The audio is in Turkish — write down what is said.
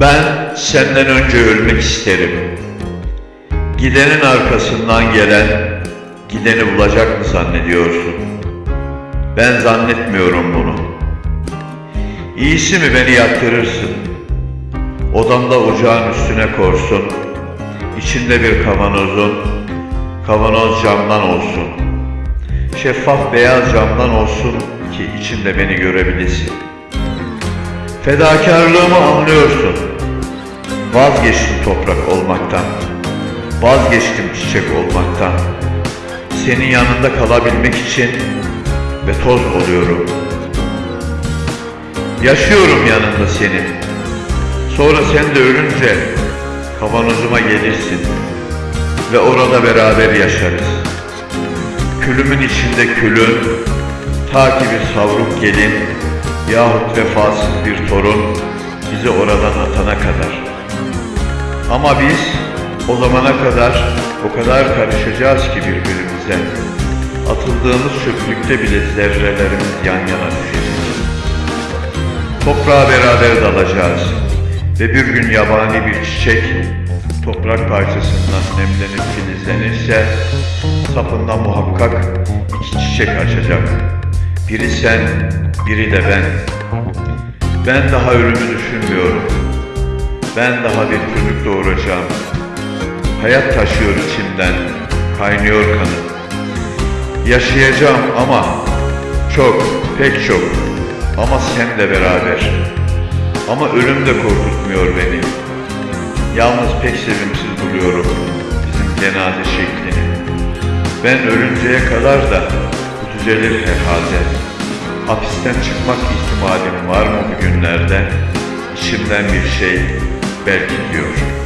Ben senden önce ölmek isterim. Gidenin arkasından gelen gideni bulacak mı zannediyorsun? Ben zannetmiyorum bunu. İyisi mi beni yaktırırsın? Odamda ocağın üstüne korsun. İçinde bir kavanozun, kavanoz camdan olsun. Şeffaf beyaz camdan olsun ki içinde beni görebilesin. Fedakarlığımı anlıyorsun. Vazgeçtim toprak olmaktan. Vazgeçtim çiçek olmaktan. Senin yanında kalabilmek için ve toz oluyorum. Yaşıyorum yanında senin. Sonra sen de ölünce kavanozuma gelirsin ve orada beraber yaşarız. Külümün içinde külün, ta ki bir savruk gelin yahut vefasız bir torun bizi oradan atana kadar. Ama biz o zamana kadar o kadar karışacağız ki birbirimize. Atıldığımız çöplükte bile zerrelerimiz yan yana düşecek. Toprağa beraber dalacağız ve bir gün yabani bir çiçek toprak parçasından nemlenip filizlenirse sapında muhakkak iki çiçek açacak. Biri sen, biri de ben. Ben daha ölümü düşünmüyorum. Ben daha bir çocuk doğuracağım. Hayat taşıyor içimden, kaynıyor kanım. Yaşayacağım ama çok, pek çok. Ama senle beraber. Ama ölüm de korkutmuyor beni. Yalnız pek sevimsiz buluyorum bizim cenaze şeklini. Ben ölünceye kadar da bu düzelir herhalde. Hapisten çıkmak ihtimalim var mı bugünlerde? İçimden bir şey belki diyor.